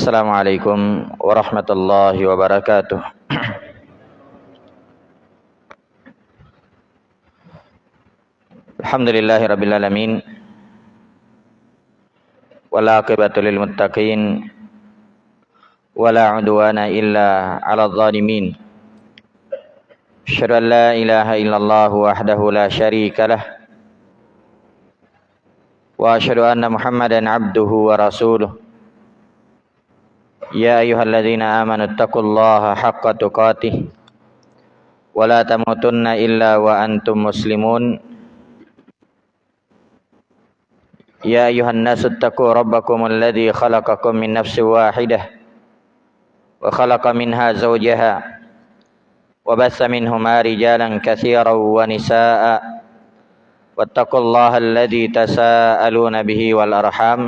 السلام عليكم ورحمة الله وبركاته. الحمد لله رب العالمين. ولا عقبة للمتقين. ولا عدوان إلا على الظالمين. أشهد أن لا إله إلا الله وحده لا شريك له. وأشهد أن محمدا عبده ورسوله. يا أيها الذين آمنوا اتقوا الله حق تقاته ولا تموتن إلا وأنتم مسلمون. يا أيها الناس اتقوا ربكم الذي خلقكم من نفس واحدة وخلق منها زوجها وبث منهما رجالا كثيرا ونساء واتقوا الله الذي تساءلون به والأرحام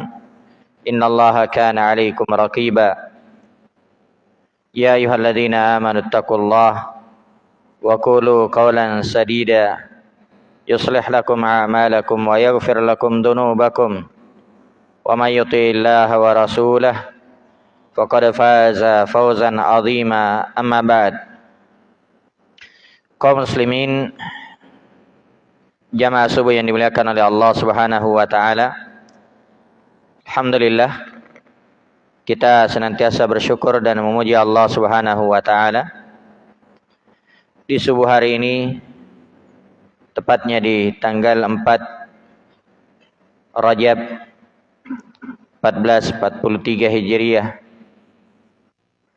إن الله كان عليكم رقيبا. يا أيها الذين آمنوا اتقوا الله وقولوا قولا سديدا. يصلح لكم أعمالكم ويغفر لكم ذنوبكم. ومن يطع الله ورسوله فقد فاز فوزا عظيما. أما بعد kaum muslimin jamaah subuh Allah Subhanahu wa taala Alhamdulillah kita senantiasa bersyukur dan memuji Allah Subhanahu wa taala. Di subuh hari ini tepatnya di tanggal 4 Rajab 1443 Hijriah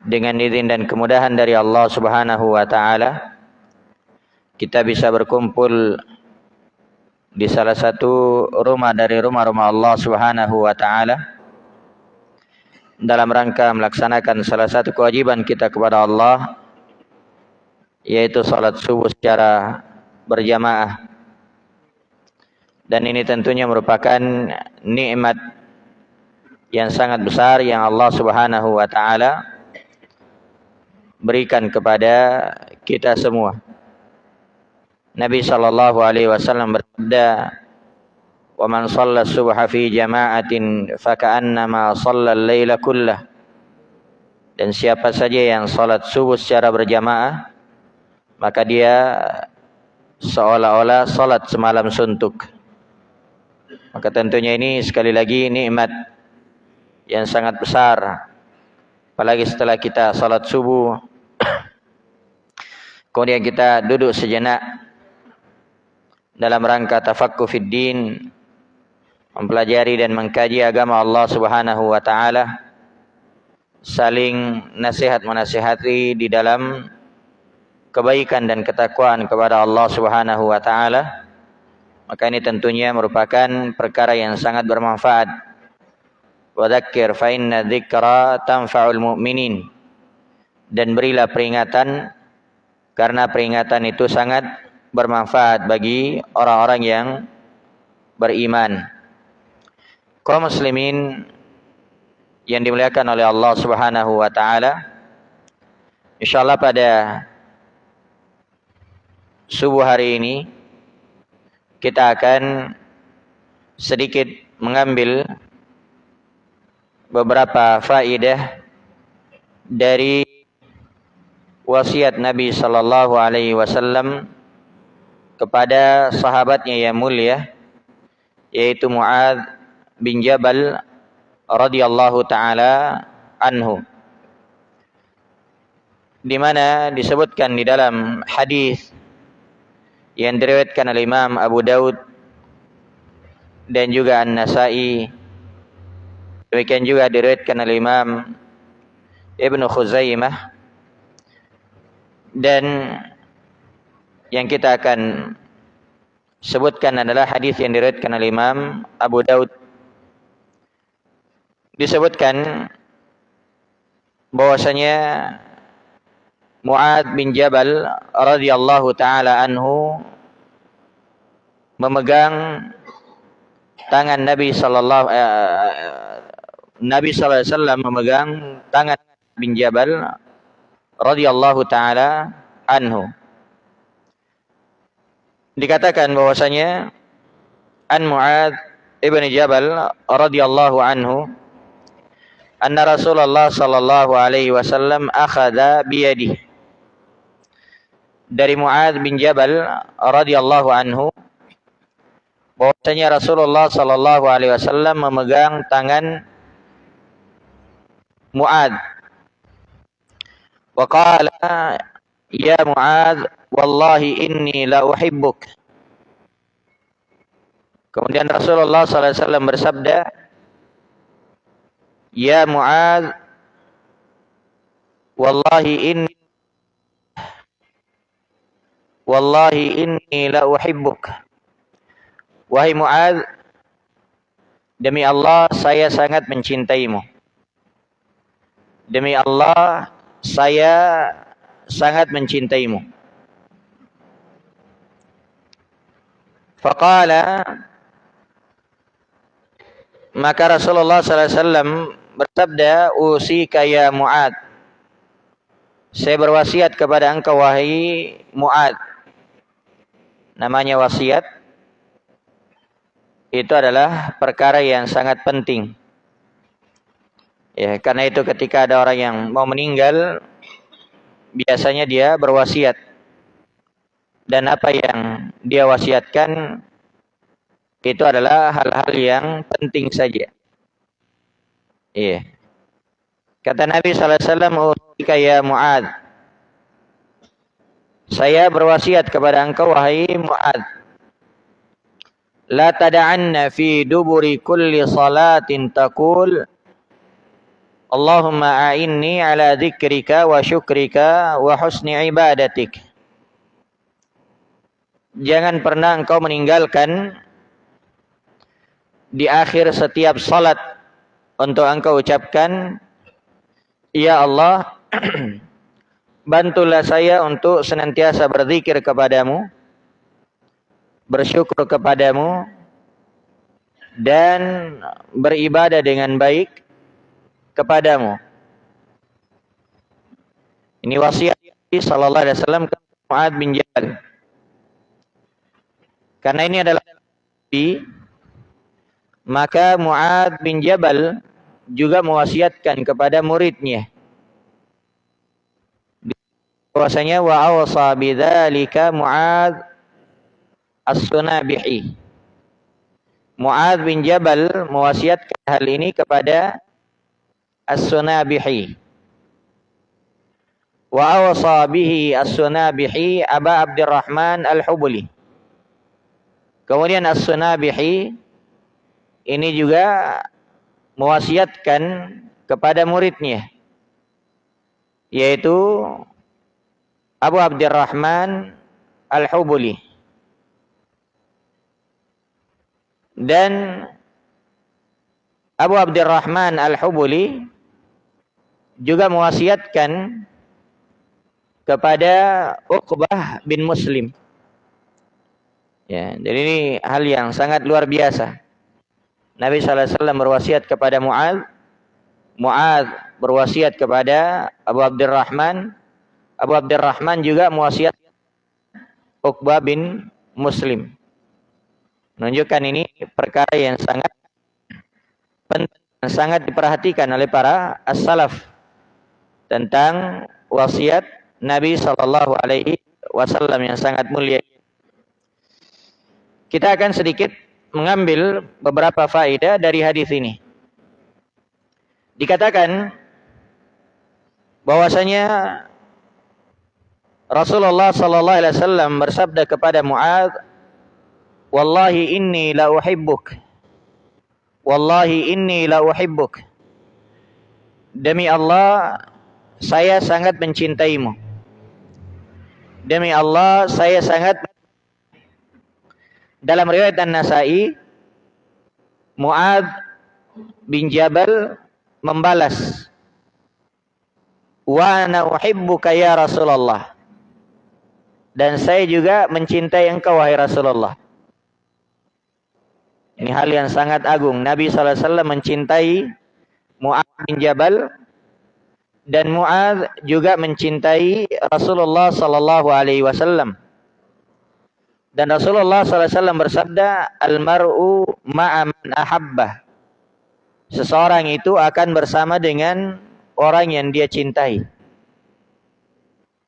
dengan izin dan kemudahan dari Allah Subhanahu wa taala kita bisa berkumpul di salah satu rumah dari rumah-rumah Allah Subhanahu wa taala dalam rangka melaksanakan salah satu kewajiban kita kepada Allah yaitu salat subuh secara berjamaah dan ini tentunya merupakan nikmat yang sangat besar yang Allah Subhanahu wa taala berikan kepada kita semua. Nabi sallallahu alaihi wasallam bersabda, "Wa man shalla subha fi jama'atin faka'annama shalla al-laila kullah." Dan siapa saja yang salat subuh secara berjamaah, maka dia seolah-olah salat semalam suntuk. Maka tentunya ini sekali lagi nikmat yang sangat besar. Apalagi setelah kita salat subuh, kemudian kita duduk sejenak dalam rangka tafakkur fid din, mempelajari dan mengkaji agama Allah Subhanahu wa taala, saling nasihat menasihati di dalam kebaikan dan ketakwaan kepada Allah Subhanahu wa taala. Maka ini tentunya merupakan perkara yang sangat bermanfaat. Wa dzakkir fa inna dzikra tanfa'ul mu'minin. Dan berilah peringatan karena peringatan itu sangat bermanfaat bagi orang-orang yang beriman kaum muslimin yang dimuliakan oleh Allah Subhanahu wa taala insyaallah pada subuh hari ini kita akan sedikit mengambil beberapa faidah dari wasiat Nabi sallallahu alaihi wasallam kepada sahabatnya yang mulia yaitu Muad bin Jabal radhiyallahu taala anhu. Di mana disebutkan di dalam hadis yang diriwayatkan oleh Imam Abu Daud dan juga An-Nasai. Demikian juga diriwayatkan oleh Imam Ibnu Khuzaimah. Dan yang kita akan sebutkan adalah hadis yang diriwayatkan oleh Imam Abu Daud disebutkan bahwasanya Muad bin Jabal radhiyallahu taala anhu memegang tangan Nabi sallallahu uh, Nabi sallallahu alaihi wasallam memegang tangan bin Jabal radhiyallahu taala anhu. Dikatakan bahwasanya an Muad ibn Jabal radhiyallahu anhu anna Rasulullah sallallahu alaihi wasallam akhadha biyadihi. Dari Muad bin Jabal radhiyallahu anhu bahwasanya Rasulullah sallallahu alaihi wasallam memegang tangan Muad wa qala ya Muad wallahi inni la uhibbuk. Kemudian Rasulullah SAW bersabda, Ya Mu'ad, Wallahi inni Wallahi inni la uhibbuk. Wahai Mu'ad, demi Allah saya sangat mencintaimu. Demi Allah saya sangat mencintaimu. Faqala maka Rasulullah SAW bersabda, Usika ya Mu'ad. Saya berwasiat kepada engkau wahai Mu'ad. Namanya wasiat. Itu adalah perkara yang sangat penting. Ya, karena itu ketika ada orang yang mau meninggal, biasanya dia berwasiat. Dan apa yang dia wasiatkan itu adalah hal-hal yang penting saja. Iya. Kata Nabi SAW, ya Mu'ad. Saya berwasiat kepada engkau, wahai Mu'ad. La tada'anna fi duburi kulli salatin taqul Allahumma a'inni ala dzikrika wa syukrika wa husni ibadatik. Jangan pernah engkau meninggalkan di akhir setiap salat untuk engkau ucapkan Ya Allah bantulah saya untuk senantiasa berzikir kepadamu bersyukur kepadamu dan beribadah dengan baik kepadamu. Ini wasiat sallallahu alaihi wasallam ke Muad bin Jabal. Karena ini adalah maka Mu'ad bin Jabal juga mewasiatkan kepada muridnya. Bahwasanya wa awsa bidzalika Mu'ad As-Sunabihi. Mu'ad bin Jabal mewasiatkan hal ini kepada As-Sunabihi. Wa awsa bihi As-Sunabihi Aba Abdurrahman Al-Hubuli. Kemudian As-Sunabihi ini juga mewasiatkan kepada muridnya yaitu Abu Abdurrahman Al-Hubuli dan Abu Abdurrahman Al-Hubuli juga mewasiatkan kepada Uqbah bin Muslim. Ya, jadi ini hal yang sangat luar biasa. Nabi SAW berwasiat kepada Mu'ad. Mu'ad berwasiat kepada Abu Abdurrahman. Abu Abdurrahman juga mewasiat Uqbah bin Muslim. Menunjukkan ini perkara yang sangat penting, sangat diperhatikan oleh para as-salaf tentang wasiat Nabi Shallallahu Alaihi Wasallam yang sangat mulia. Kita akan sedikit mengambil beberapa faedah dari hadis ini. Dikatakan bahwasanya Rasulullah sallallahu alaihi wasallam bersabda kepada Muaz, "Wallahi inni la uhibbuk." Wallahi inni la uhibbuk. Demi Allah, saya sangat mencintaimu. Demi Allah, saya sangat dalam riwayat An-Nasai, Muad bin Jabal membalas, "Wa ana ya Rasulullah." Dan saya juga mencintai engkau wahai Rasulullah. Ini hal yang sangat agung. Nabi SAW mencintai Mu'ad bin Jabal dan Mu'ad juga mencintai Rasulullah sallallahu alaihi wasallam. Dan Rasulullah SAW bersabda, Al-mar'u ma'aman ahabbah. seseorang itu akan bersama dengan orang yang dia cintai.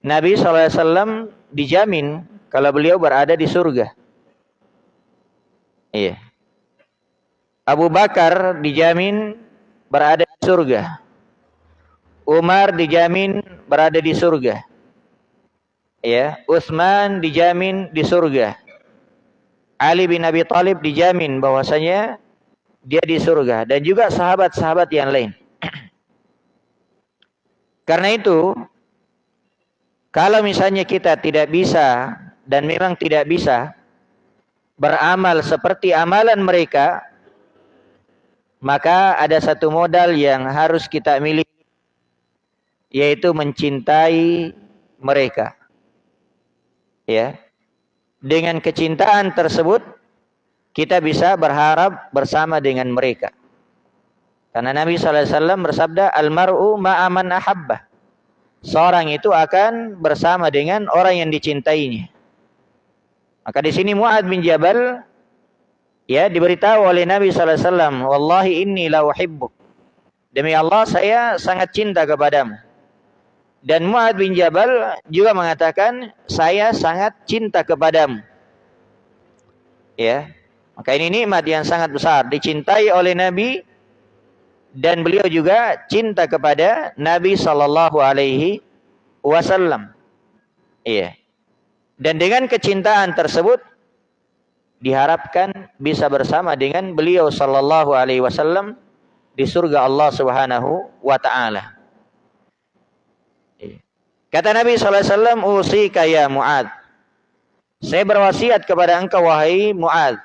Nabi SAW dijamin kalau beliau berada di surga. Iya. Abu Bakar dijamin berada di surga. Umar dijamin berada di surga. Ya, Utsman dijamin di surga. Ali bin Abi Thalib dijamin bahwasanya dia di surga dan juga sahabat-sahabat yang lain. Karena itu, kalau misalnya kita tidak bisa dan memang tidak bisa beramal seperti amalan mereka, maka ada satu modal yang harus kita miliki, yaitu mencintai mereka. Ya, dengan kecintaan tersebut kita bisa berharap bersama dengan mereka. Karena Nabi SAW bersabda, Almaru ma'aman ahabbah. Seorang itu akan bersama dengan orang yang dicintainya. Maka di sini Mu'ad bin Jabal ya diberitahu oleh Nabi SAW, Wallahi inni la uhibbuk. Demi Allah saya sangat cinta kepadamu. Dan Mu'ad bin Jabal juga mengatakan, saya sangat cinta kepadamu. Ya, maka ini nikmat yang sangat besar. Dicintai oleh Nabi dan beliau juga cinta kepada Nabi sallallahu alaihi wasallam. Iya. Dan dengan kecintaan tersebut diharapkan bisa bersama dengan beliau sallallahu alaihi wasallam di surga Allah Subhanahu wa taala. Kata Nabi sallallahu alaihi wasallam, "Usika ya Muad." Saya berwasiat kepada engkau wahai Muad.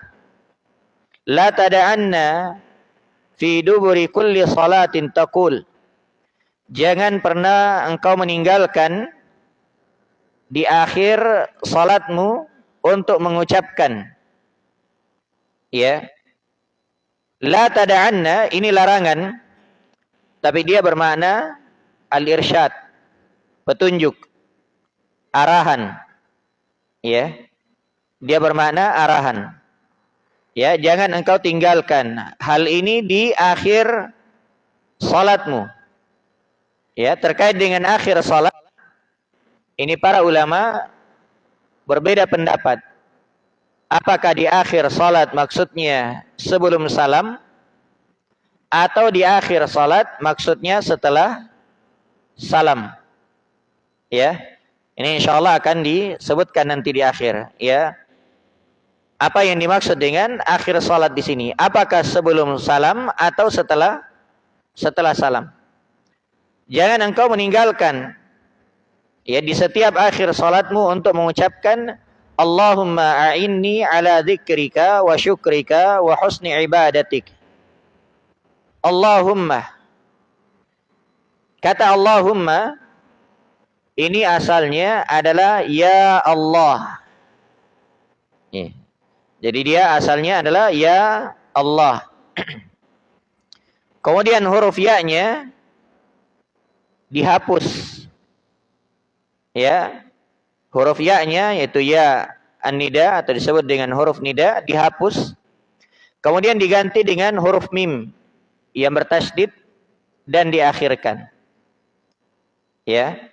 La tada'anna fi duburi kulli salatin taqul jangan pernah engkau meninggalkan di akhir salatmu untuk mengucapkan ya la tada'anna ini larangan tapi dia bermakna al-irsyad petunjuk arahan ya dia bermakna arahan Ya, jangan engkau tinggalkan hal ini di akhir salatmu. Ya, terkait dengan akhir salat ini para ulama berbeda pendapat. Apakah di akhir salat maksudnya sebelum salam atau di akhir salat maksudnya setelah salam? Ya. Ini insyaallah akan disebutkan nanti di akhir, ya. Apa yang dimaksud dengan akhir salat di sini? Apakah sebelum salam atau setelah setelah salam? Jangan engkau meninggalkan ya di setiap akhir salatmu untuk mengucapkan Allahumma a'inni ala dzikrika wa syukrika wa husni ibadatik. Allahumma Kata Allahumma ini asalnya adalah ya Allah. Yeah. Jadi dia asalnya adalah ya Allah. Kemudian huruf ya-nya dihapus. Ya. Huruf ya-nya yaitu ya an-nida atau disebut dengan huruf nida dihapus. Kemudian diganti dengan huruf mim yang bertasydid dan diakhirkan. Ya.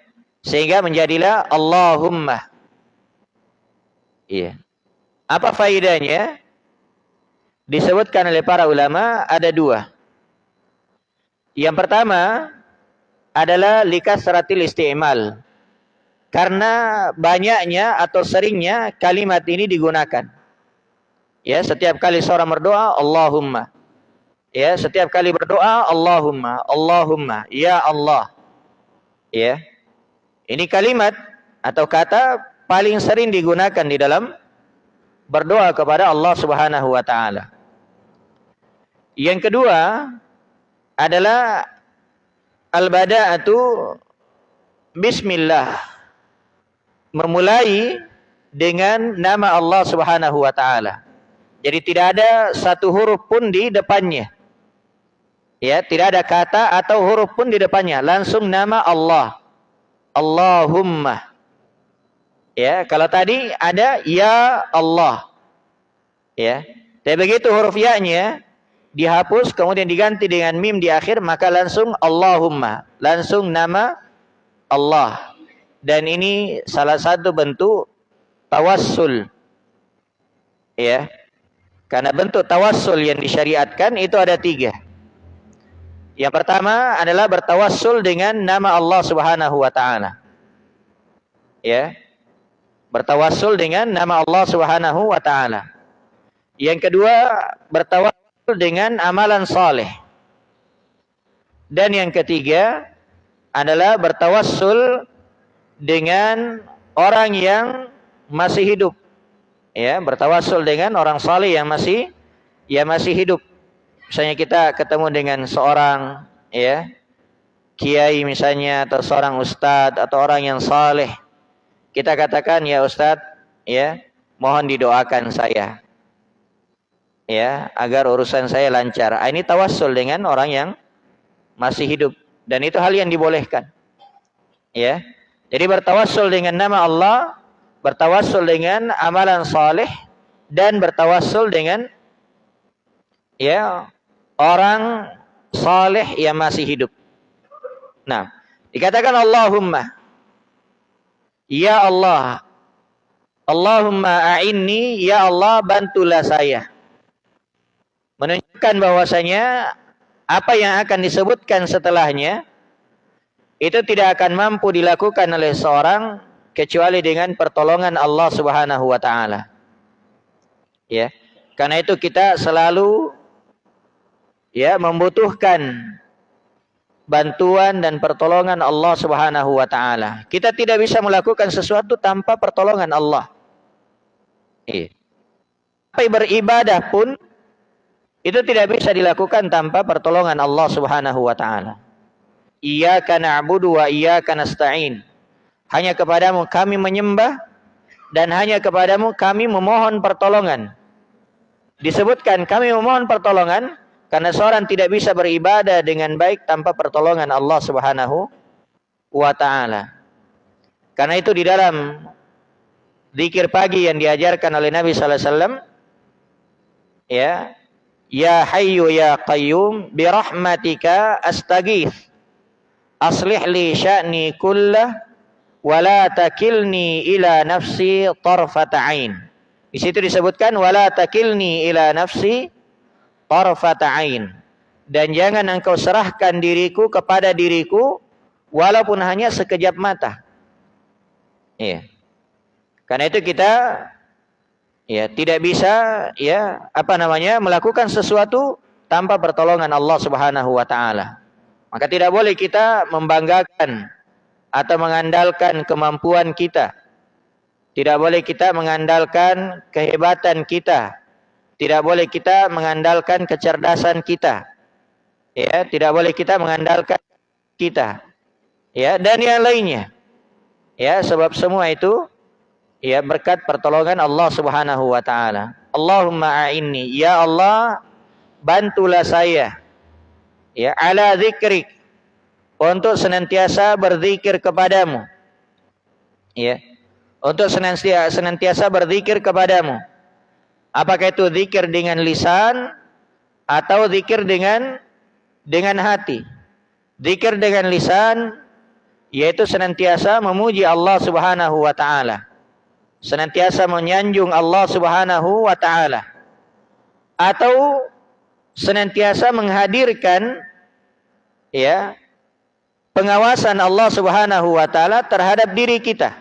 Sehingga menjadilah Allahumma. Iya. Apa faidahnya? Disebutkan oleh para ulama ada dua. Yang pertama adalah likas seratil istimal. Karena banyaknya atau seringnya kalimat ini digunakan. Ya, setiap kali seorang berdoa, Allahumma. Ya, setiap kali berdoa, Allahumma, Allahumma, ya Allah. Ya. Ini kalimat atau kata paling sering digunakan di dalam berdoa kepada Allah Subhanahu wa taala. Yang kedua adalah al-bada'atu bismillah. Memulai dengan nama Allah Subhanahu wa taala. Jadi tidak ada satu huruf pun di depannya. Ya, tidak ada kata atau huruf pun di depannya, langsung nama Allah. Allahumma. Ya, kalau tadi ada ya Allah. Ya. Tapi begitu huruf ya-nya dihapus kemudian diganti dengan mim di akhir maka langsung Allahumma langsung nama Allah dan ini salah satu bentuk tawassul ya karena bentuk tawassul yang disyariatkan itu ada tiga yang pertama adalah bertawassul dengan nama Allah Subhanahu wa taala ya bertawassul dengan nama Allah Subhanahu wa taala yang kedua bertawassul dengan amalan saleh. Dan yang ketiga adalah bertawassul dengan orang yang masih hidup. Ya, bertawassul dengan orang saleh yang masih yang masih hidup. Misalnya kita ketemu dengan seorang ya kiai misalnya atau seorang ustadz atau orang yang saleh. Kita katakan ya ustadz ya mohon didoakan saya ya agar urusan saya lancar. Ah, ini tawassul dengan orang yang masih hidup dan itu hal yang dibolehkan. Ya. Jadi bertawassul dengan nama Allah, bertawassul dengan amalan saleh dan bertawassul dengan ya orang saleh yang masih hidup. Nah, dikatakan Allahumma Ya Allah Allahumma a'inni ya Allah bantulah saya menunjukkan bahwasanya apa yang akan disebutkan setelahnya itu tidak akan mampu dilakukan oleh seorang kecuali dengan pertolongan Allah Subhanahu wa taala. Ya. Karena itu kita selalu ya membutuhkan bantuan dan pertolongan Allah Subhanahu wa taala. Kita tidak bisa melakukan sesuatu tanpa pertolongan Allah. Iya. Tapi beribadah pun itu tidak bisa dilakukan tanpa pertolongan Allah Subhanahu wa taala. Iyyaka na'budu wa iyyaka nasta'in. Hanya kepadamu kami menyembah dan hanya kepadamu kami memohon pertolongan. Disebutkan kami memohon pertolongan karena seorang tidak bisa beribadah dengan baik tanpa pertolongan Allah Subhanahu wa taala. Karena itu di dalam zikir pagi yang diajarkan oleh Nabi sallallahu alaihi wasallam ya Ya Hayyu Ya Qayyum bi rahmatika astaghith. Aslih li sya'ni kullah wa la takilni ila nafsi tarfata ain. Di situ disebutkan wala takilni ila nafsi tarfata ain. Dan jangan engkau serahkan diriku kepada diriku walaupun hanya sekejap mata. Iya. Karena itu kita ya tidak bisa ya apa namanya melakukan sesuatu tanpa pertolongan Allah Subhanahu wa taala. Maka tidak boleh kita membanggakan atau mengandalkan kemampuan kita. Tidak boleh kita mengandalkan kehebatan kita. Tidak boleh kita mengandalkan kecerdasan kita. Ya, tidak boleh kita mengandalkan kita. Ya, dan yang lainnya. Ya, sebab semua itu ya berkat pertolongan Allah Subhanahu wa taala. Allahumma a'inni ya Allah bantulah saya ya ala zikrik untuk senantiasa berzikir kepadamu. Ya. Untuk senantiasa senantiasa berzikir kepadamu. Apakah itu zikir dengan lisan atau zikir dengan dengan hati? Zikir dengan lisan yaitu senantiasa memuji Allah Subhanahu wa taala senantiasa menyanjung Allah Subhanahu wa taala atau senantiasa menghadirkan ya pengawasan Allah Subhanahu wa taala terhadap diri kita.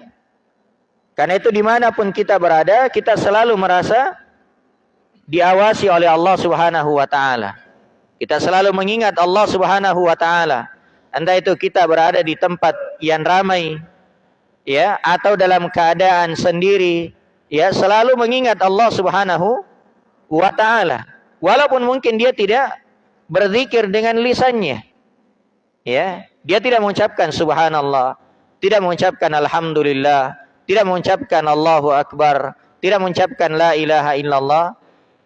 Karena itu di mana pun kita berada, kita selalu merasa diawasi oleh Allah Subhanahu wa taala. Kita selalu mengingat Allah Subhanahu wa taala. Entah itu kita berada di tempat yang ramai, ya atau dalam keadaan sendiri ya selalu mengingat Allah Subhanahu wa taala walaupun mungkin dia tidak berzikir dengan lisannya ya dia tidak mengucapkan subhanallah tidak mengucapkan alhamdulillah tidak mengucapkan Allahu akbar tidak mengucapkan la ilaha illallah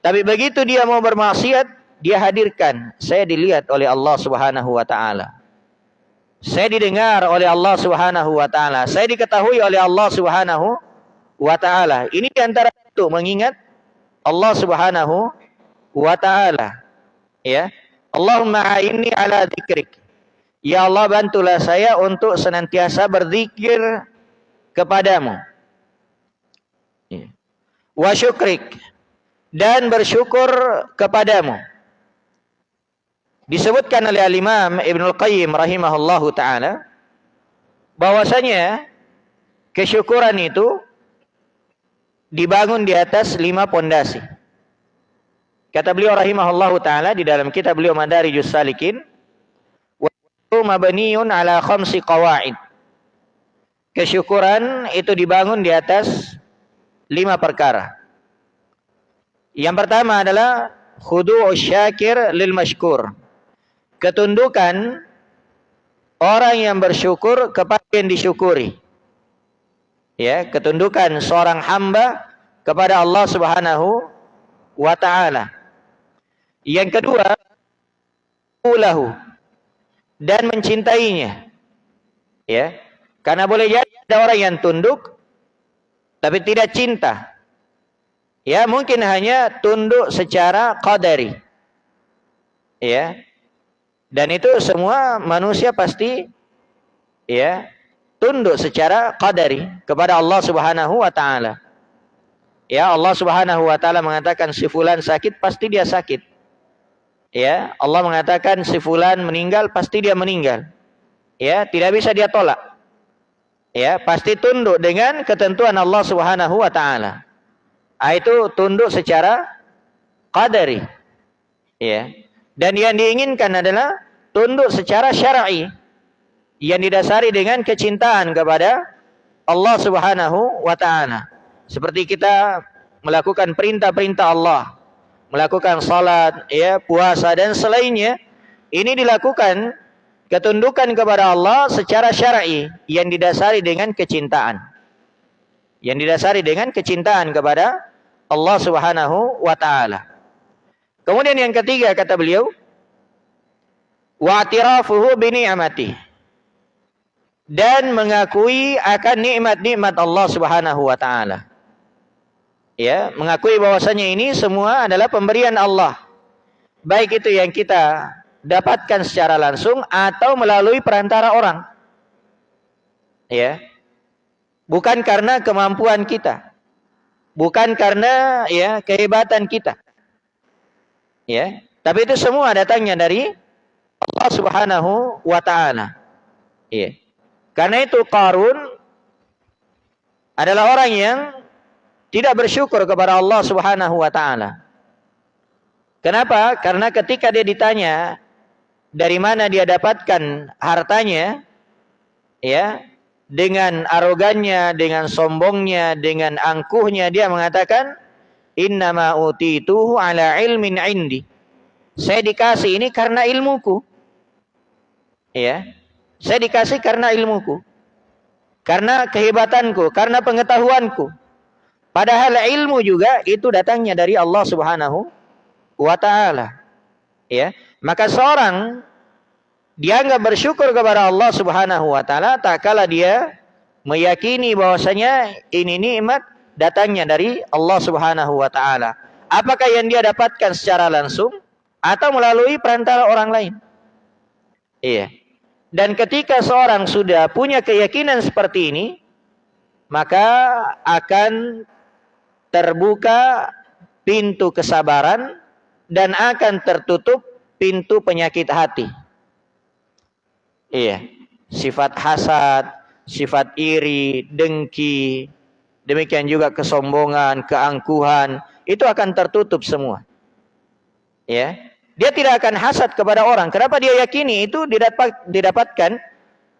tapi begitu dia mau bermaksiat dia hadirkan saya dilihat oleh Allah Subhanahu wa taala saya didengar oleh Allah Subhanahu wa taala. Saya diketahui oleh Allah Subhanahu wa taala. Ini antara itu mengingat Allah Subhanahu wa taala. Ya. Allahumma a'inni ala dzikrik. Ya Allah bantulah saya untuk senantiasa berzikir kepadamu. Ya. Wa syukrik dan bersyukur kepadamu. Disebutkan oleh Al-Imam Ibnu Qayyim rahimahullahu taala bahwasanya kesyukuran itu dibangun di atas lima pondasi. Kata beliau rahimahullahu taala di dalam kitab beliau Madarijus Salikin, mabniun ala khamsi qawaid. Kesyukuran itu dibangun di atas lima perkara. Yang pertama adalah khudu'us syakir lil mashkur. Ketundukan orang yang bersyukur kepada yang disyukuri. Ya, ketundukan seorang hamba kepada Allah Subhanahu wa taala. Yang kedua, ulahu dan mencintainya. Ya. Karena boleh jadi ada orang yang tunduk tapi tidak cinta. Ya, mungkin hanya tunduk secara qadari. Ya. Dan itu semua manusia pasti ya tunduk secara qadari kepada Allah Subhanahu wa taala. Ya, Allah Subhanahu wa taala mengatakan si fulan sakit pasti dia sakit. Ya, Allah mengatakan si fulan meninggal pasti dia meninggal. Ya, tidak bisa dia tolak. Ya, pasti tunduk dengan ketentuan Allah Subhanahu wa taala. Ah, itu tunduk secara qadari. Ya. Dan yang diinginkan adalah tunduk secara syar'i yang didasari dengan kecintaan kepada Allah Subhanahu wa taala. Seperti kita melakukan perintah-perintah Allah melakukan salat, ya, puasa dan selainnya, ini dilakukan ketundukan kepada Allah secara syar'i yang didasari dengan kecintaan. Yang didasari dengan kecintaan kepada Allah Subhanahu wa taala. Kemudian yang ketiga kata beliau, wa'tirafuhu bi ni'mati. Dan mengakui akan nikmat-nikmat Allah Subhanahu wa taala ya mengakui bahwasanya ini semua adalah pemberian Allah baik itu yang kita dapatkan secara langsung atau melalui perantara orang ya bukan karena kemampuan kita bukan karena ya kehebatan kita ya tapi itu semua datangnya dari Allah Subhanahu wa taala ya karena itu Qarun adalah orang yang tidak bersyukur kepada Allah Subhanahu wa taala. Kenapa? Karena ketika dia ditanya dari mana dia dapatkan hartanya, ya, dengan arogannya, dengan sombongnya, dengan angkuhnya dia mengatakan, "Innama utituhu ala ilmin indi." Saya dikasih ini karena ilmuku. Ya. Saya dikasih karena ilmuku. Karena kehebatanku, karena pengetahuanku. Padahal ilmu juga itu datangnya dari Allah Subhanahu wa taala. Ya. Maka seorang dia enggak bersyukur kepada Allah Subhanahu wa taala tak kala dia meyakini bahwasanya ini nikmat datangnya dari Allah Subhanahu wa taala. Apakah yang dia dapatkan secara langsung atau melalui perantara orang lain? Iya. Dan ketika seorang sudah punya keyakinan seperti ini, maka akan terbuka pintu kesabaran dan akan tertutup pintu penyakit hati. Iya, sifat hasad, sifat iri, dengki, demikian juga kesombongan, keangkuhan, itu akan tertutup semua. Ya, dia tidak akan hasad kepada orang. Kenapa dia yakini itu didapat, didapatkan?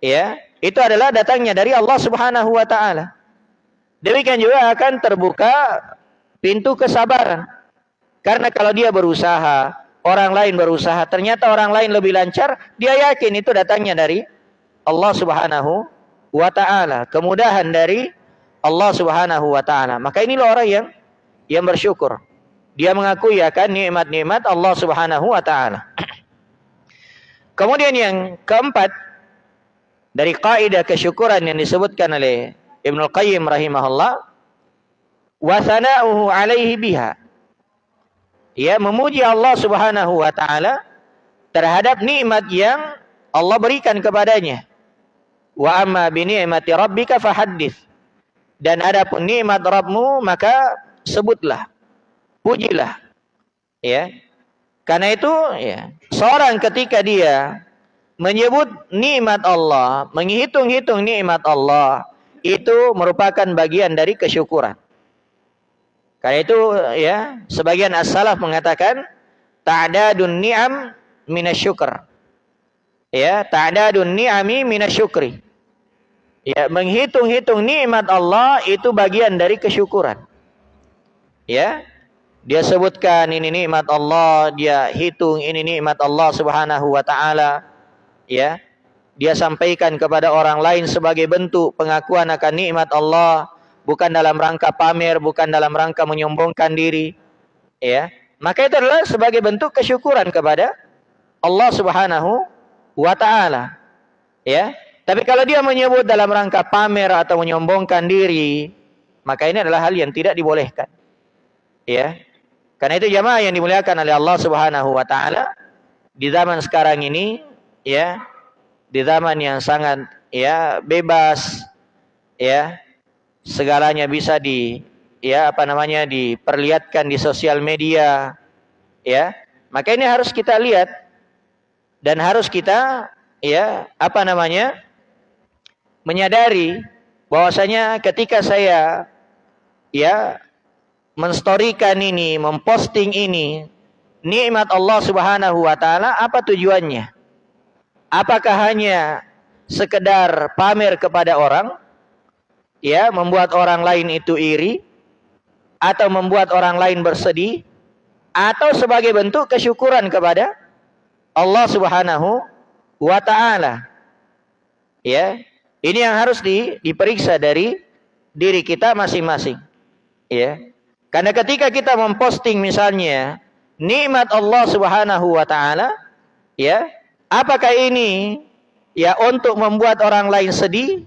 Ya, itu adalah datangnya dari Allah Subhanahu wa taala. Demikian juga akan terbuka pintu kesabaran. Karena kalau dia berusaha, orang lain berusaha, ternyata orang lain lebih lancar, dia yakin itu datangnya dari Allah Subhanahu wa taala, kemudahan dari Allah Subhanahu wa taala. Maka inilah orang yang yang bersyukur. Dia mengakui akan nikmat-nikmat Allah Subhanahu wa taala. Kemudian yang keempat dari kaidah kesyukuran yang disebutkan oleh Ibnu Qayyim rahimahullah wa alaihi biha ya memuji Allah Subhanahu wa taala terhadap nikmat yang Allah berikan kepadanya. Wa amma bi ni'mati rabbika fahaddits. Dan ada pun nikmat Rabbmu maka sebutlah. Pujilah. Ya. Karena itu ya, seorang ketika dia menyebut nikmat Allah, menghitung-hitung nikmat Allah, itu merupakan bagian dari kesyukuran. Karena itu ya, sebagian as-salaf mengatakan ta'dadun ni'am minasyukr. Ya, ta'dadun ni'ami minasyukri. Ya, menghitung-hitung nikmat Allah itu bagian dari kesyukuran. Ya. Dia sebutkan ini nikmat Allah, dia hitung ini nikmat Allah Subhanahu wa taala. Ya. Dia sampaikan kepada orang lain sebagai bentuk pengakuan akan nikmat Allah bukan dalam rangka pamer, bukan dalam rangka menyombongkan diri. Ya. Maka itu adalah sebagai bentuk kesyukuran kepada Allah Subhanahu wa taala. Ya. Tapi kalau dia menyebut dalam rangka pamer atau menyombongkan diri, maka ini adalah hal yang tidak dibolehkan. Ya. Karena itu jamaah yang dimuliakan oleh Allah Subhanahu wa taala di zaman sekarang ini ya, di zaman yang sangat ya bebas ya, segalanya bisa di ya apa namanya diperlihatkan di sosial media ya. Maka ini harus kita lihat dan harus kita ya apa namanya menyadari bahwasanya ketika saya ya menstorikan ini memposting ini nikmat Allah Subhanahu wa taala apa tujuannya? Apakah hanya sekedar pamer kepada orang ya membuat orang lain itu iri atau membuat orang lain bersedih atau sebagai bentuk kesyukuran kepada Allah Subhanahu wa taala. Ya. Ini yang harus di, diperiksa dari diri kita masing-masing. Ya. Karena ketika kita memposting misalnya nikmat Allah Subhanahu wa taala, ya, apakah ini ya untuk membuat orang lain sedih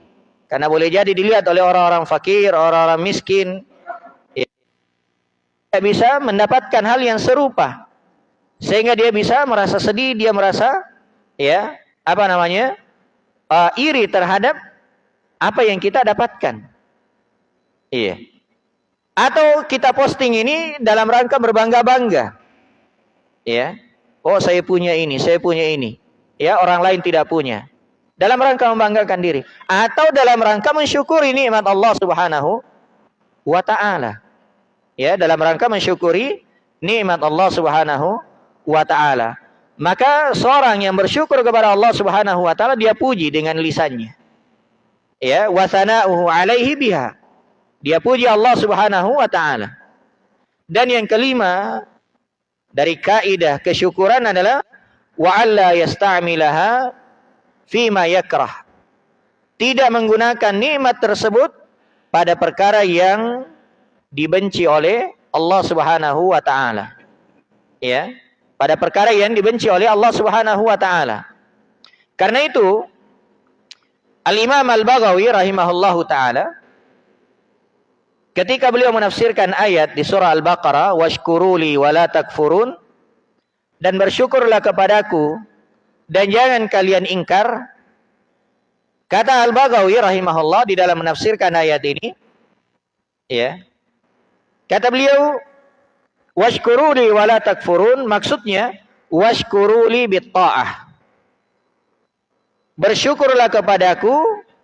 karena boleh jadi dilihat oleh orang-orang fakir, orang-orang miskin. Ya, bisa mendapatkan hal yang serupa. Sehingga dia bisa merasa sedih, dia merasa ya, apa namanya? Uh, iri terhadap apa yang kita dapatkan. Iya. Atau kita posting ini dalam rangka berbangga-bangga. Ya. Oh, saya punya ini, saya punya ini. Ya, orang lain tidak punya dalam rangka membanggakan diri atau dalam rangka mensyukuri nikmat Allah Subhanahu wa taala. Ya, dalam rangka mensyukuri nikmat Allah Subhanahu wa taala. Maka seorang yang bersyukur kepada Allah Subhanahu wa taala dia puji dengan lisannya. Ya, wa sana'uhu alaihi biha. Dia puji Allah Subhanahu wa taala. Dan yang kelima dari kaidah kesyukuran adalah wa alla yasta'milaha fima yakrah. Tidak menggunakan nikmat tersebut pada perkara yang dibenci oleh Allah Subhanahu wa taala. Ya, pada perkara yang dibenci oleh Allah Subhanahu wa taala. Karena itu Al-Imam Al-Baghawi rahimahullahu taala ketika beliau menafsirkan ayat di surah Al-Baqarah washkuruli wala takfurun dan bersyukurlah kepadaku dan jangan kalian ingkar. Kata Al-Baghawi rahimahullah di dalam menafsirkan ayat ini, ya. Kata beliau, "Washkuruli wa la takfurun" maksudnya washkuruli bitta'ah. Bersyukurlah kepadaku,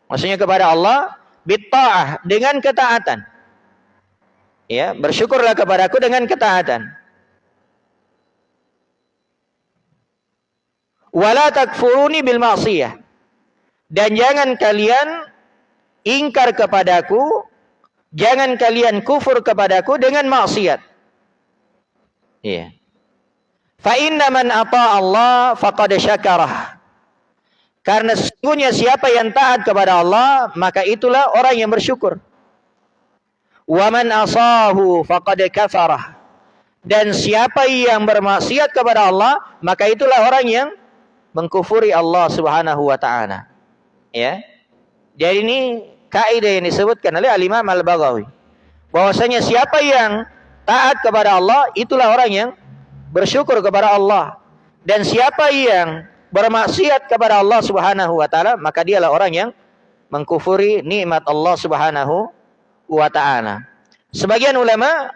maksudnya kepada Allah, bitta'ah dengan ketaatan. Ya, bersyukurlah kepadaku dengan ketaatan. Wala takfuruni bil ma'siyah. Dan jangan kalian ingkar kepadaku, jangan kalian kufur kepadaku dengan maksiat. Iya. Fa inna man ata Allah faqad syakarah. Karena sesungguhnya siapa yang taat kepada Allah, maka itulah orang yang bersyukur. Wa man asahu faqad kafarah. Dan siapa yang bermaksiat kepada Allah, maka itulah orang yang mengkufuri Allah Subhanahu wa taala. Ya. Jadi ini kaidah yang disebutkan oleh Al-Imam Al-Baghawi. Bahwasanya siapa yang taat kepada Allah itulah orang yang bersyukur kepada Allah. Dan siapa yang bermaksiat kepada Allah Subhanahu wa taala, maka dialah orang yang mengkufuri nikmat Allah Subhanahu wa taala. Sebagian ulama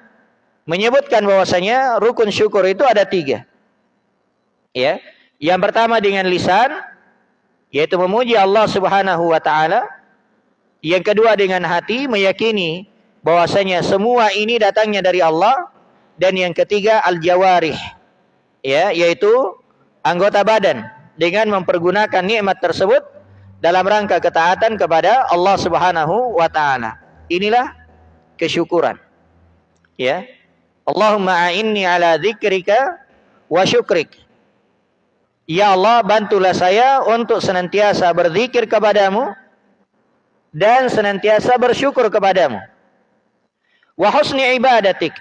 menyebutkan bahwasanya rukun syukur itu ada tiga. Ya, yang pertama dengan lisan, yaitu memuji Allah Subhanahu wa taala. Yang kedua dengan hati meyakini bahwasanya semua ini datangnya dari Allah dan yang ketiga al-jawarih ya yaitu anggota badan dengan mempergunakan nikmat tersebut dalam rangka ketaatan kepada Allah Subhanahu wa taala. Inilah kesyukuran. Ya. Allahumma a'inni ala dzikrika wa syukrik. Ya Allah, bantulah saya untuk senantiasa berzikir kepadamu dan senantiasa bersyukur kepadamu. Wa husni ibadatik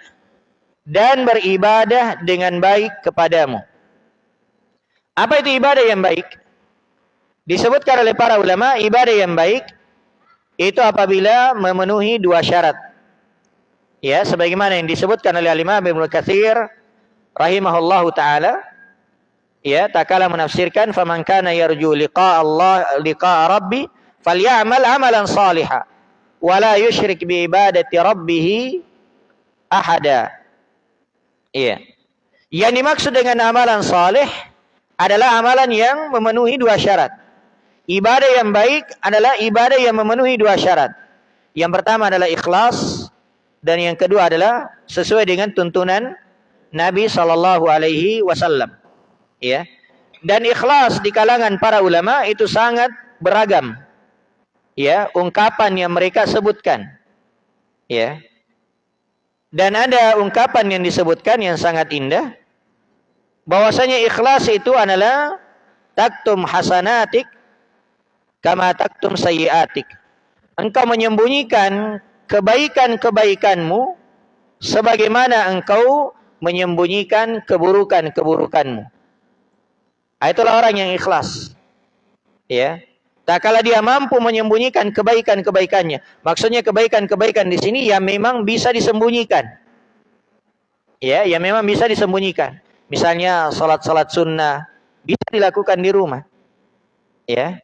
dan beribadah dengan baik kepadamu. Apa itu ibadah yang baik? Disebutkan oleh para ulama, ibadah yang baik itu apabila memenuhi dua syarat. Ya, sebagaimana yang disebutkan oleh Imam Ibnu Katsir rahimahullahu taala, ya, tak kala menafsirkan faman kana yarju liqa Allah liqa rabbi falyamal amalan salihan wa la bi ibadati rabbih ahada. Iya. Yang dimaksud dengan amalan saleh adalah amalan yang memenuhi dua syarat. Ibadah yang baik adalah ibadah yang memenuhi dua syarat. Yang pertama adalah ikhlas dan yang kedua adalah sesuai dengan tuntunan Nabi sallallahu alaihi wasallam. Ya. Dan ikhlas di kalangan para ulama itu sangat beragam. Ya, ungkapan yang mereka sebutkan. Ya. Dan ada ungkapan yang disebutkan yang sangat indah bahwasanya ikhlas itu adalah taktum hasanatik kama taktum sayyiatik. Engkau menyembunyikan kebaikan-kebaikanmu sebagaimana engkau menyembunyikan keburukan-keburukanmu. Ah, itulah orang yang ikhlas. Ya. Tak kala dia mampu menyembunyikan kebaikan-kebaikannya. Maksudnya kebaikan-kebaikan di sini yang memang bisa disembunyikan. Ya, yang memang bisa disembunyikan. Misalnya salat-salat sunnah bisa dilakukan di rumah. Ya,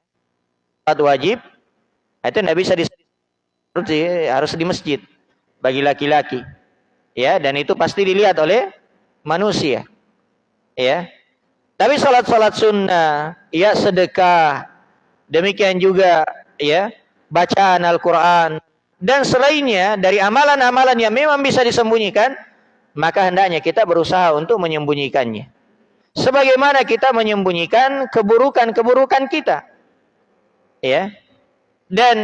Salat wajib itu tidak bisa di harus di masjid bagi laki-laki. Ya, dan itu pasti dilihat oleh manusia. Ya. Tapi salat-salat sunnah, ya sedekah, demikian juga ya bacaan Al-Qur'an dan selainnya dari amalan-amalan yang memang bisa disembunyikan, maka hendaknya kita berusaha untuk menyembunyikannya. Sebagaimana kita menyembunyikan keburukan-keburukan kita ya. Dan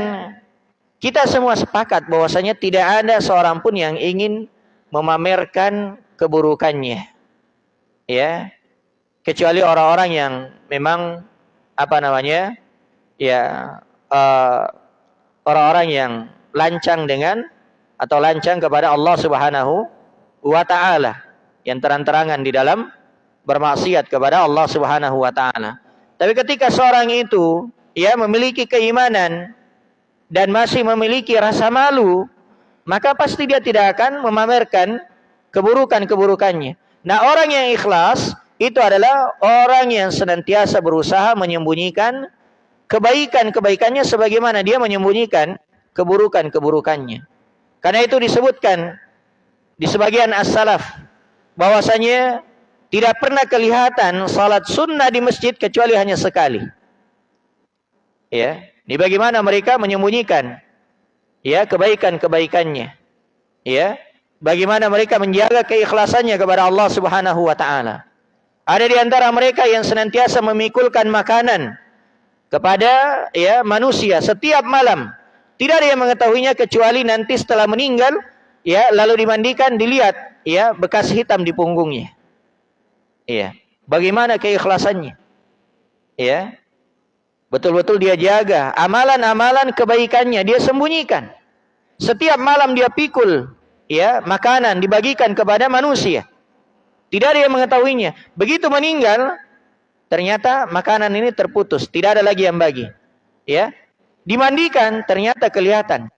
kita semua sepakat bahwasanya tidak ada seorang pun yang ingin memamerkan keburukannya. Ya. Kecuali orang-orang yang memang apa namanya? Ya, uh, orang-orang yang lancang dengan atau lancang kepada Allah Subhanahu wa taala yang terang-terangan di dalam bermaksiat kepada Allah Subhanahu wa taala. Tapi ketika seorang itu ya memiliki keimanan dan masih memiliki rasa malu, maka pasti dia tidak akan memamerkan keburukan-keburukannya. Nah, orang yang ikhlas itu adalah orang yang senantiasa berusaha menyembunyikan kebaikan-kebaikannya sebagaimana dia menyembunyikan keburukan-keburukannya. Karena itu disebutkan di sebagian as-salaf bahwasanya tidak pernah kelihatan salat sunnah di masjid kecuali hanya sekali. Ya, ini bagaimana mereka menyembunyikan ya kebaikan-kebaikannya. Ya, bagaimana mereka menjaga keikhlasannya kepada Allah Subhanahu wa taala. Ada di antara mereka yang senantiasa memikulkan makanan kepada ya manusia setiap malam. Tidak ada yang mengetahuinya kecuali nanti setelah meninggal ya lalu dimandikan dilihat ya bekas hitam di punggungnya. Iya. Bagaimana keikhlasannya? Ya. Betul-betul dia jaga. Amalan-amalan kebaikannya dia sembunyikan. Setiap malam dia pikul ya makanan dibagikan kepada manusia. Tidak ada yang mengetahuinya. Begitu meninggal, ternyata makanan ini terputus, tidak ada lagi yang bagi. Ya. Dimandikan, ternyata kelihatan.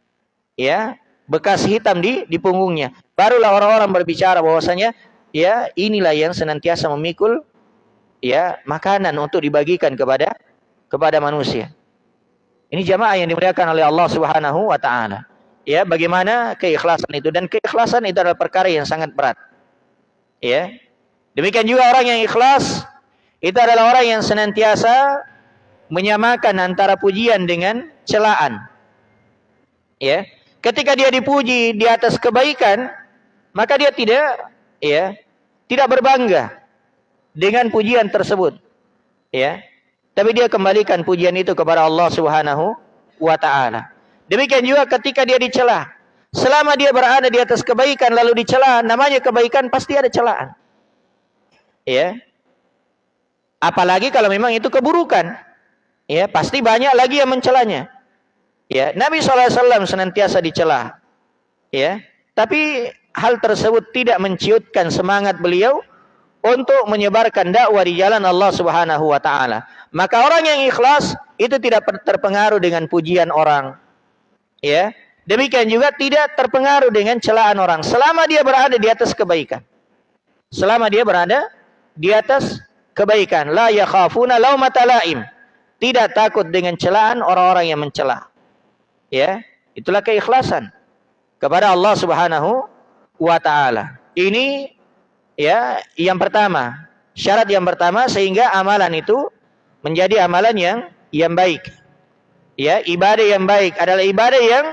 Ya, bekas hitam di di punggungnya. Barulah orang-orang berbicara bahwasanya ya inilah yang senantiasa memikul ya makanan untuk dibagikan kepada kepada manusia. Ini jamaah yang dimuliakan oleh Allah Subhanahu wa taala. Ya, bagaimana keikhlasan itu dan keikhlasan itu adalah perkara yang sangat berat. Ya. Demikian juga orang yang ikhlas itu adalah orang yang senantiasa menyamakan antara pujian dengan celaan. Ya. Ketika dia dipuji di atas kebaikan, maka dia tidak ya, tidak berbangga dengan pujian tersebut. Ya. Tapi dia kembalikan pujian itu kepada Allah Subhanahu wa taala. Demikian juga ketika dia dicela. Selama dia berada di atas kebaikan lalu dicela, namanya kebaikan pasti ada celaan. Ya. Apalagi kalau memang itu keburukan. Ya, pasti banyak lagi yang mencelanya. Ya, Nabi SAW senantiasa dicela. Ya, tapi hal tersebut tidak menciutkan semangat beliau untuk menyebarkan dakwah di jalan Allah Subhanahu wa taala. Maka orang yang ikhlas itu tidak terpengaruh dengan pujian orang. Ya. Demikian juga tidak terpengaruh dengan celaan orang selama dia berada di atas kebaikan. Selama dia berada di atas kebaikan, la yakhafuna laumata laim. Tidak takut dengan celaan orang-orang yang mencela. Ya, itulah keikhlasan kepada Allah Subhanahu wa taala. Ini ya yang pertama, syarat yang pertama sehingga amalan itu menjadi amalan yang yang baik. Ya, ibadah yang baik adalah ibadah yang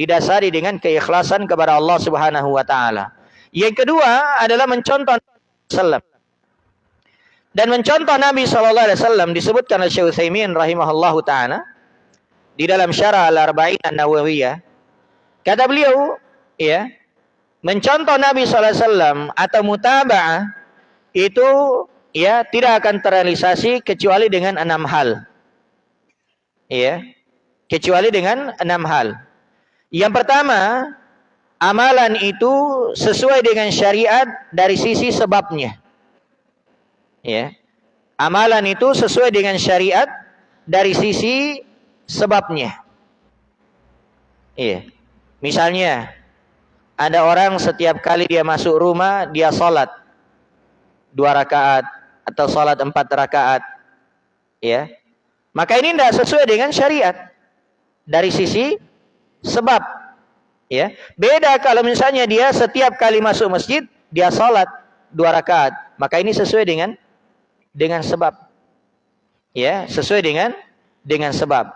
didasari dengan keikhlasan kepada Allah Subhanahu wa taala. Yang kedua adalah mencontoh sallam. Dan mencontoh Nabi sallallahu alaihi wasallam disebutkan oleh Syekh Utsaimin rahimahullahu taala di dalam Syarah Al-Arba'in An-Nawawiyah. Kata beliau, ya, mencontoh Nabi sallallahu alaihi wasallam atau mutaba'ah itu ya tidak akan terrealisasi kecuali dengan enam hal. Ya. Kecuali dengan enam hal. Yang pertama, amalan itu sesuai dengan syariat dari sisi sebabnya. Ya. Amalan itu sesuai dengan syariat dari sisi sebabnya. Iya. Misalnya, ada orang setiap kali dia masuk rumah, dia sholat. Dua rakaat, atau sholat empat rakaat. Ya. Maka ini tidak sesuai dengan syariat. Dari sisi sebab. Ya. Beda kalau misalnya dia setiap kali masuk masjid, dia sholat dua rakaat. Maka ini sesuai dengan dengan sebab. Ya, sesuai dengan dengan sebab.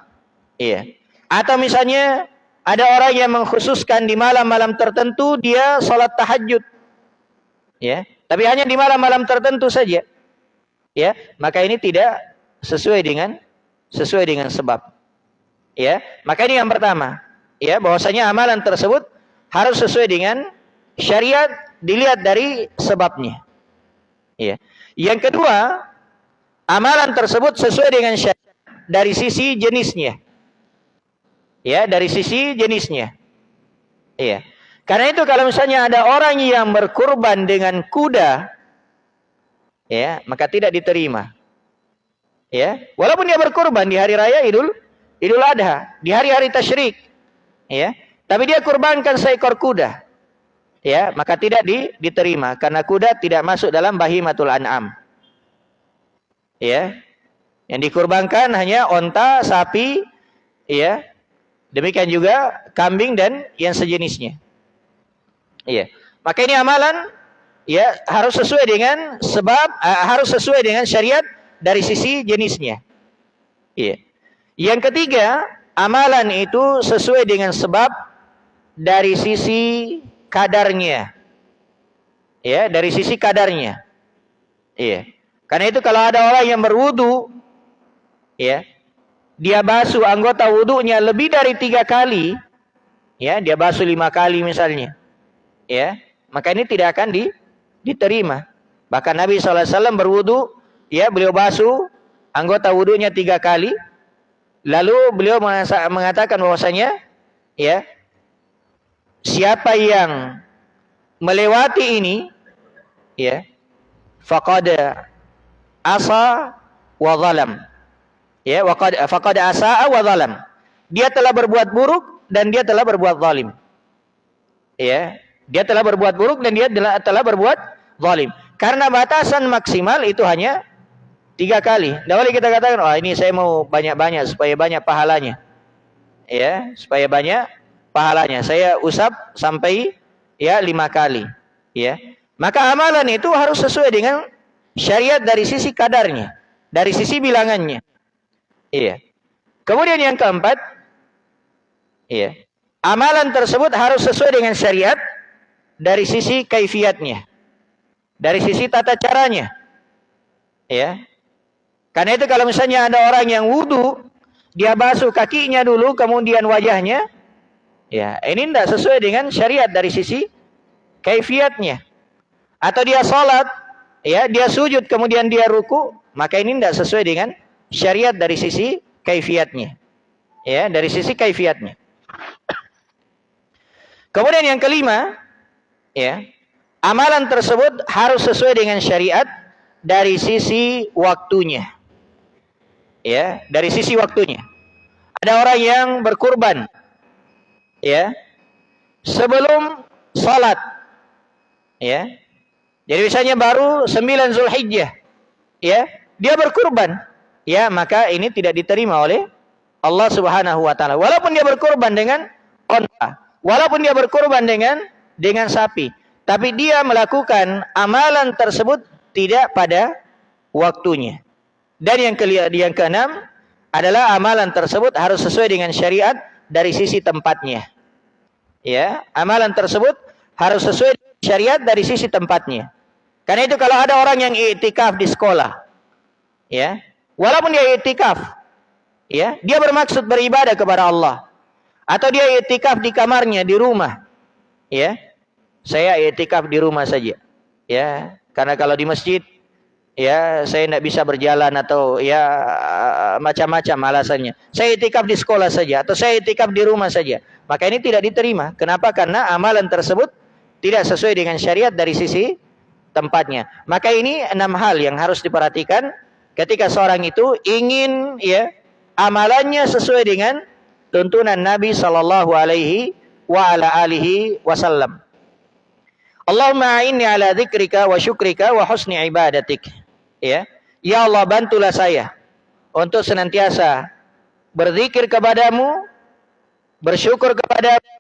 Iya. Atau misalnya ada orang yang mengkhususkan di malam-malam tertentu dia sholat tahajud. Ya, tapi hanya di malam-malam tertentu saja ya maka ini tidak sesuai dengan sesuai dengan sebab ya maka ini yang pertama ya bahwasanya amalan tersebut harus sesuai dengan syariat dilihat dari sebabnya. Ya. Yang kedua amalan tersebut sesuai dengan syariat dari sisi jenisnya. Ya dari sisi jenisnya. Iya karena itu kalau misalnya ada orang yang berkurban dengan kuda ya maka tidak diterima. Ya. Walaupun dia berkorban di hari raya Idul Idul Adha di hari-hari tasyrik ya. Tapi dia kurbankan seekor kuda. Ya maka tidak di, diterima. Karena kuda tidak masuk dalam bahimatul an'am. Ya. Yang dikurbankan hanya onta sapi ya. Demikian juga kambing dan yang sejenisnya. Iya maka ini amalan ya harus sesuai dengan sebab uh, harus sesuai dengan syariat dari sisi jenisnya. Iya. Yang ketiga, amalan itu sesuai dengan sebab dari sisi kadarnya. Ya, dari sisi kadarnya. Iya. Karena itu kalau ada orang yang berwudu, ya, dia basuh anggota wudunya lebih dari tiga kali, ya, dia basuh lima kali misalnya, ya, maka ini tidak akan di, diterima. Bahkan Nabi SAW berwudu, ya beliau basuh anggota wudunya tiga kali. Lalu beliau mengatakan bahwasanya, ya siapa yang melewati ini, ya faqad asa wa zalam. Ya, faqad faqad asa wa zalam. Dia telah berbuat buruk dan dia telah berbuat zalim. Ya, dia telah berbuat buruk dan dia telah berbuat zalim. Karena batasan maksimal itu hanya tiga kali. Tidak boleh kita katakan, oh ini saya mau banyak-banyak supaya banyak pahalanya. Ya, supaya banyak pahalanya. Saya usap sampai ya lima kali. Ya, maka amalan itu harus sesuai dengan syariat dari sisi kadarnya, dari sisi bilangannya. Iya. Kemudian yang keempat, iya, amalan tersebut harus sesuai dengan syariat dari sisi kaifiatnya. Dari sisi tata caranya. Ya. Karena itu kalau misalnya ada orang yang wudhu, dia basuh kakinya dulu, kemudian wajahnya, ya ini tidak sesuai dengan syariat dari sisi kaifiatnya. Atau dia sholat, ya dia sujud, kemudian dia ruku, maka ini tidak sesuai dengan syariat dari sisi kaifiatnya. Ya, dari sisi kaifiatnya. Kemudian yang kelima, ya amalan tersebut harus sesuai dengan syariat dari sisi waktunya ya dari sisi waktunya. Ada orang yang berkurban. Ya. Sebelum salat. Ya. Jadi misalnya baru 9 Zulhijjah. Ya. Dia berkurban. Ya maka ini tidak diterima oleh Allah Subhanahu wa taala. Walaupun dia berkurban dengan onta walaupun dia berkurban dengan dengan sapi. Tapi dia melakukan amalan tersebut tidak pada waktunya. Dan yang ke yang keenam adalah amalan tersebut harus sesuai dengan syariat dari sisi tempatnya. Ya, amalan tersebut harus sesuai dengan syariat dari sisi tempatnya. Karena itu kalau ada orang yang i'tikaf di sekolah, ya, walaupun dia i'tikaf, ya, dia bermaksud beribadah kepada Allah, atau dia i'tikaf di kamarnya di rumah, ya saya etikaf di rumah saja ya karena kalau di masjid ya saya tidak bisa berjalan atau ya macam-macam alasannya. Saya etikaf di sekolah saja atau saya etikaf di rumah saja. Maka ini tidak diterima. Kenapa? Karena amalan tersebut tidak sesuai dengan syariat dari sisi tempatnya. Maka ini enam hal yang harus diperhatikan ketika seorang itu ingin ya amalannya sesuai dengan tuntunan Nabi Shallallahu Alaihi wa ala alihi wasallam. Allahumma a'inni ala dzikrika wa syukrika wa husni ibadatik. Ya. Ya Allah bantulah saya untuk senantiasa berzikir kepadamu, bersyukur kepadamu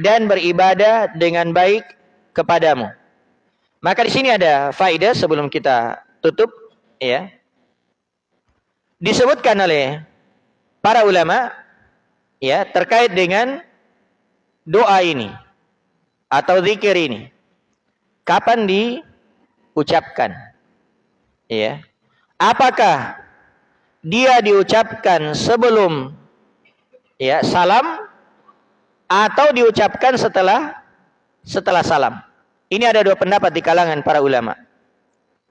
dan beribadah dengan baik kepadamu. Maka di sini ada faedah sebelum kita tutup ya. Disebutkan oleh para ulama ya terkait dengan doa ini atau zikir ini kapan diucapkan? Ya. Apakah dia diucapkan sebelum ya salam atau diucapkan setelah setelah salam? Ini ada dua pendapat di kalangan para ulama.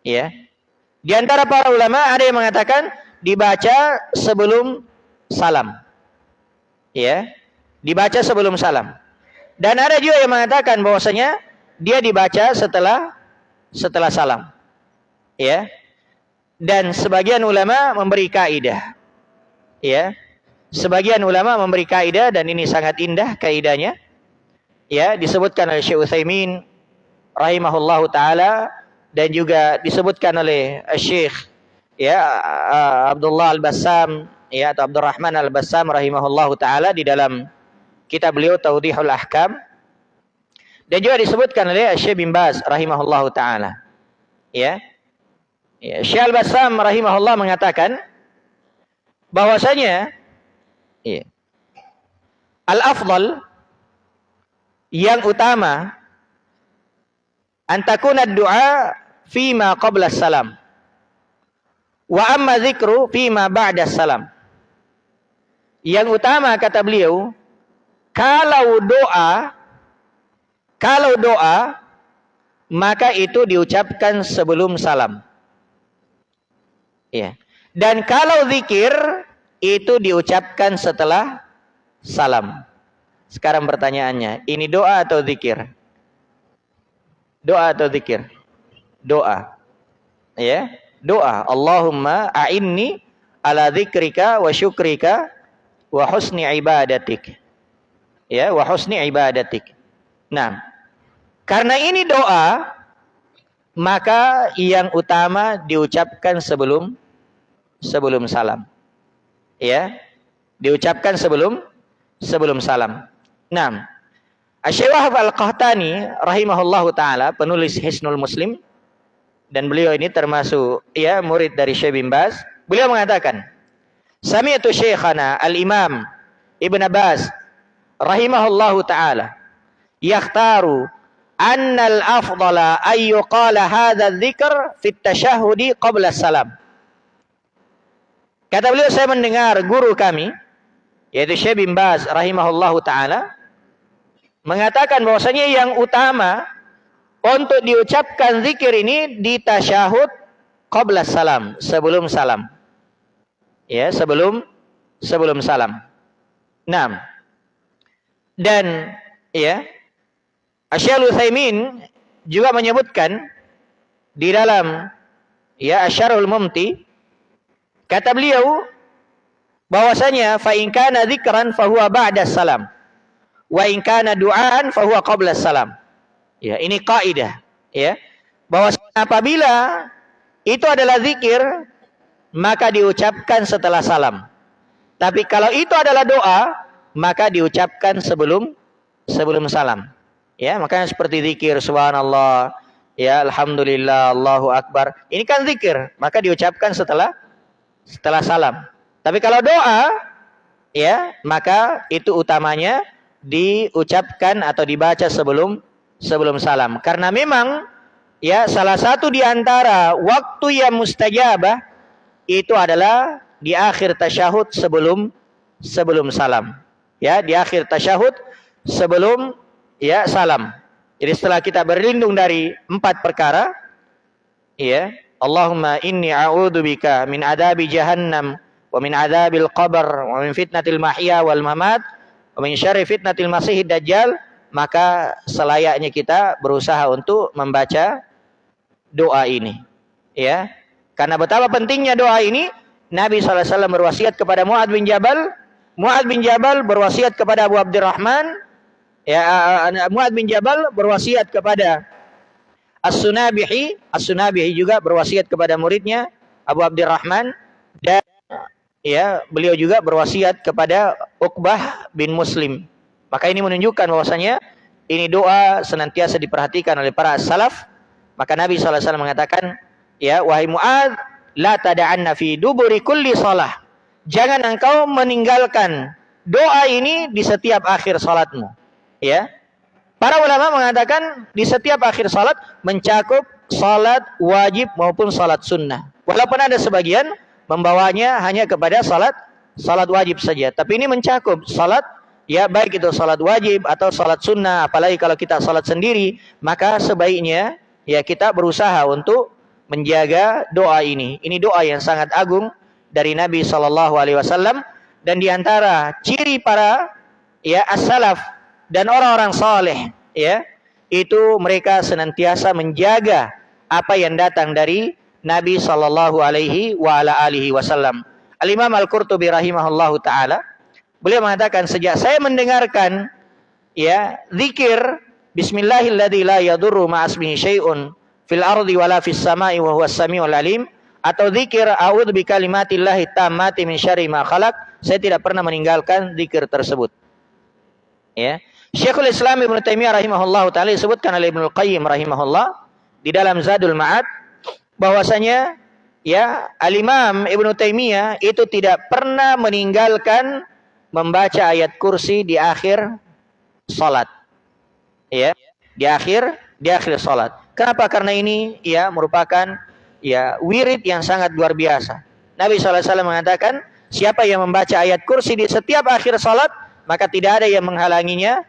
Ya. Di antara para ulama ada yang mengatakan dibaca sebelum salam. Ya. Dibaca sebelum salam. Dan ada juga yang mengatakan bahwasanya dia dibaca setelah setelah salam. Ya. Dan sebagian ulama memberi kaidah. Ya. Sebagian ulama memberi kaidah dan ini sangat indah kaidahnya. Ya, disebutkan oleh Syekh Utsaimin rahimahullahu taala dan juga disebutkan oleh Syekh ya Abdullah Al-Bassam ya atau Abdurrahman Al-Bassam rahimahullahu taala di dalam kitab beliau Taudihul Ahkam dan juga disebutkan oleh Syekh bin Baz rahimahullahu taala. Ya. Ya, Syekh Al-Bassam rahimahullah mengatakan bahwasanya ya, al-afdal yang utama antakuna doa fima qabla salam wa amma zikru fima ba'da salam yang utama kata beliau kalau doa, kalau doa, maka itu diucapkan sebelum salam. Ya. Dan kalau zikir, itu diucapkan setelah salam. Sekarang pertanyaannya, ini doa atau zikir? Doa atau zikir? Doa. Ya, doa. Allahumma a'inni ala zikrika wa syukrika wa husni ibadatik ya wa husni ibadatik. Nah, karena ini doa, maka yang utama diucapkan sebelum sebelum salam. Ya. Diucapkan sebelum sebelum salam. Nah, Syekh Al-Qahtani rahimahullahu taala penulis Hisnul Muslim dan beliau ini termasuk ya murid dari Syekh bin Baz. Beliau mengatakan, Sami'tu Syekhana Al-Imam Ibn Abbas rahimahullahu taala yakhtaru anna al-afdala ay yuqala hadha dzikr fi at-tashahhudi qabla salam. Kata beliau saya mendengar guru kami yaitu Syekh bin Baz rahimahullahu taala mengatakan bahwasanya yang utama untuk diucapkan zikir ini di tasyahud qabla salam, sebelum salam. Ya, sebelum sebelum salam. Nah, dan ya, Asy'al Utsaimin juga menyebutkan di dalam ya Asyarul Mumti kata beliau bahwasanya fa in kana dzikran fa huwa ba'da salam wa in kana du'aan fa huwa qabla salam. Ya, ini kaidah ya. Bahwa apabila itu adalah zikir maka diucapkan setelah salam. Tapi kalau itu adalah doa maka diucapkan sebelum sebelum salam. Ya, makanya seperti zikir subhanallah, ya alhamdulillah, Allahu akbar. Ini kan zikir, maka diucapkan setelah setelah salam. Tapi kalau doa, ya, maka itu utamanya diucapkan atau dibaca sebelum sebelum salam. Karena memang ya salah satu di antara waktu yang mustajabah itu adalah di akhir tasyahud sebelum sebelum salam. Ya, di akhir tasyahud sebelum ya salam. Jadi setelah kita berlindung dari empat perkara, ya, Allahumma inni a'udzubika min adabi jahannam wa min adabil qabr wa min fitnatil mahya wal mamat wa min syarri fitnatil masihid dajjal, maka selayaknya kita berusaha untuk membaca doa ini. Ya. Karena betapa pentingnya doa ini, Nabi SAW berwasiat kepada Mu'ad bin Jabal, Mu'ad bin Jabal berwasiat kepada Abu Abdurrahman, ya Muad bin Jabal berwasiat kepada As-Sunabihi, As-Sunabihi juga berwasiat kepada muridnya Abu Abdurrahman dan ya beliau juga berwasiat kepada Uqbah bin Muslim. Maka ini menunjukkan bahwasanya ini doa senantiasa diperhatikan oleh para salaf. Maka Nabi SAW mengatakan, ya wahai Muad, la tada'anna fi duburi kulli salah. Jangan engkau meninggalkan doa ini di setiap akhir salatmu. Ya. Para ulama mengatakan di setiap akhir salat mencakup salat wajib maupun salat sunnah. Walaupun ada sebagian membawanya hanya kepada salat salat wajib saja. Tapi ini mencakup salat ya baik itu salat wajib atau salat sunnah. Apalagi kalau kita salat sendiri, maka sebaiknya ya kita berusaha untuk menjaga doa ini. Ini doa yang sangat agung dari Nabi Shallallahu Alaihi Wasallam dan di antara ciri para ya as-salaf dan orang-orang saleh ya itu mereka senantiasa menjaga apa yang datang dari Nabi sallallahu alaihi wa ala alihi wasallam. Al Imam Al Qurtubi rahimahullahu taala beliau mengatakan sejak saya mendengarkan ya zikir syai'un fil ardi wala fis sama'i wa huwas samiul alim atau zikir a'udzu bikalimatillahi tammati min syarri ma khalaq saya tidak pernah meninggalkan zikir tersebut ya Syekhul Islam Ibn Taimiyah rahimahullah taala disebutkan oleh Ibnu Qayyim rahimahullah di dalam Zadul Ma'ad bahwasanya ya Al-Imam Ibnu Taimiyah itu tidak pernah meninggalkan membaca ayat kursi di akhir salat. Ya, di akhir di akhir salat. Kenapa? Karena ini ya merupakan ya wirid yang sangat luar biasa. Nabi SAW mengatakan, siapa yang membaca ayat kursi di setiap akhir salat, maka tidak ada yang menghalanginya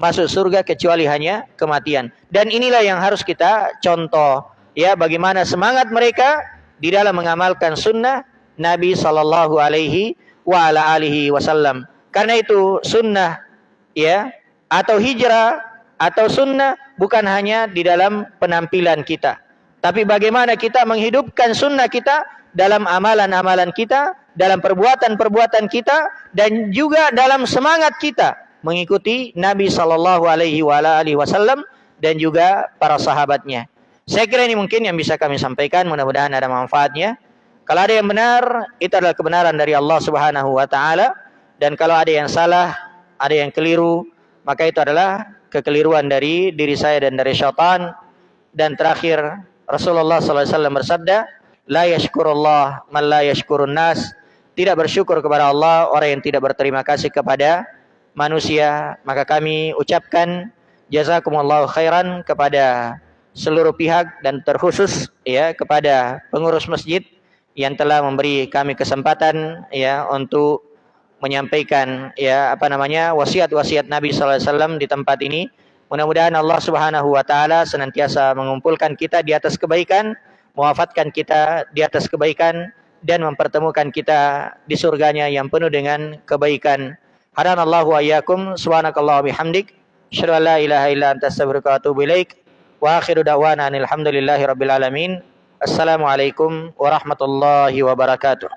masuk surga kecuali hanya kematian. Dan inilah yang harus kita contoh ya bagaimana semangat mereka di dalam mengamalkan sunnah Nabi Sallallahu Alaihi wasallam. Karena itu sunnah ya atau hijrah atau sunnah bukan hanya di dalam penampilan kita, tapi bagaimana kita menghidupkan sunnah kita dalam amalan-amalan kita, dalam perbuatan-perbuatan kita, dan juga dalam semangat kita mengikuti Nabi Shallallahu Alaihi Wasallam dan juga para sahabatnya. Saya kira ini mungkin yang bisa kami sampaikan, mudah-mudahan ada manfaatnya. Kalau ada yang benar, itu adalah kebenaran dari Allah Subhanahu wa taala dan kalau ada yang salah, ada yang keliru, maka itu adalah kekeliruan dari diri saya dan dari syaitan. Dan terakhir Rasulullah SAW bersabda, La yashkurullah man la yashkurun nas. Tidak bersyukur kepada Allah orang yang tidak berterima kasih kepada manusia. Maka kami ucapkan jazakumullahu khairan kepada seluruh pihak dan terkhusus ya kepada pengurus masjid yang telah memberi kami kesempatan ya untuk menyampaikan ya apa namanya wasiat-wasiat Nabi wasallam di tempat ini. Mudah-mudahan Allah Subhanahu wa taala senantiasa mengumpulkan kita di atas kebaikan, mewafatkan kita di atas kebaikan dan mempertemukan kita di surganya yang penuh dengan kebaikan. Hadanallahu wa iyyakum subhanakallah bihamdik asyhadu an la ilaha illa anta astaghfiruka wa atubu ilaik. Wa akhiru da'wana alhamdulillahi rabbil alamin. Assalamualaikum warahmatullahi wabarakatuh.